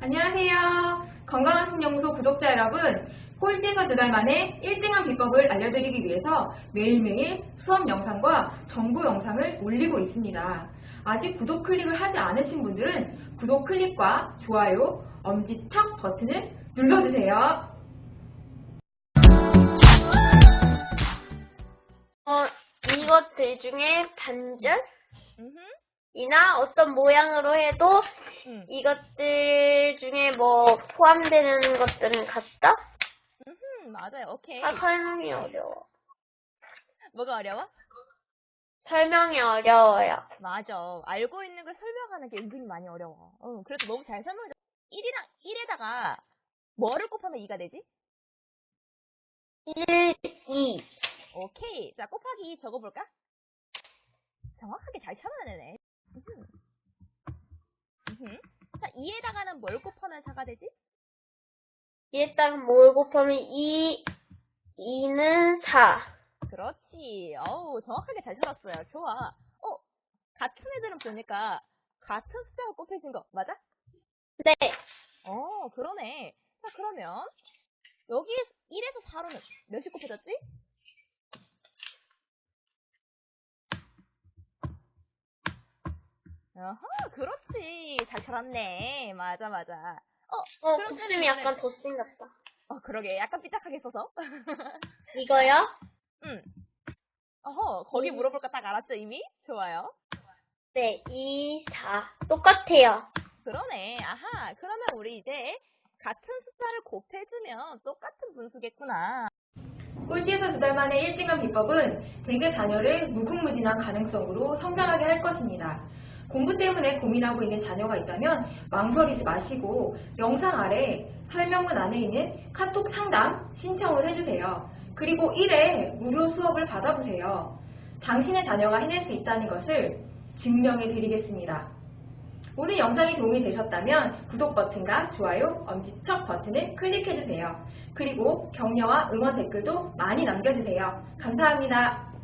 안녕하세요. 건강한 신영소 구독자 여러분. 꼴찌에서 두 달 만에 1등한 비법을 알려드리기 위해서 매일매일 수업 영상과 정보 영상을 올리고 있습니다. 아직 구독 클릭을 하지 않으신 분들은 구독 클릭과 좋아요, 엄지척 버튼을 눌러주세요. 어, 이것들 중에 반절? 이나 어떤 모양으로 해도 음. 이것들 중에 뭐 포함되는 것들은 같다? 음흠. 맞아요. 오케이. 아, 설명이 어려워. 뭐가 어려워? 설명이 어려워요. 맞아. 알고 있는 걸 설명하는 게 은근히 많이 어려워. 응, 그래서 너무 잘 설명해. 1이랑 1에다가 뭐를 곱하면 2가 되지? 1, 2. 오케이. 자, 곱하기 2 적어볼까? 정확하게 잘 찾아내네. 음흠. 자, 2에다가는 뭘 곱하면 4가 되지? 얘딱 뭘 곱하면 2, 2는 4. 그렇지. 어우, 정확하게 잘 찾았어요. 좋아. 어, 같은 애들은 보니까 같은 숫자가 곱해진 거 맞아? 네. 어, 그러네. 자, 그러면 여기 1에서 4로는 몇이 곱해졌지? 어허, 그렇지. 잘 찾았네. 맞아, 맞아. 어, 어, 그럼 쟤는 약간 더 생겼다. 어, 그러게. 약간 삐딱하게 써서. 이거요? 응. 어허, 거기 음. 물어볼 거 딱 알았죠, 이미? 좋아요. 네, 2, 4. 똑같아요. 그러네. 아하. 그러면 우리 이제 같은 숫자를 곱해주면 똑같은 분수겠구나. 꼴찌에서 두 달 만에 1등한 비법은 대개 자녀를 무궁무진한 가능성으로 성장하게 할 것입니다. 공부 때문에 고민하고 있는 자녀가 있다면 망설이지 마시고 영상 아래 설명문 안에 있는 카톡 상담 신청을 해주세요. 그리고 1회 무료 수업을 받아보세요. 당신의 자녀가 해낼 수 있다는 것을 증명해 드리겠습니다. 오늘 영상이 도움이 되셨다면 구독 버튼과 좋아요, 엄지척 버튼을 클릭해주세요. 그리고 격려와 응원 댓글도 많이 남겨주세요. 감사합니다.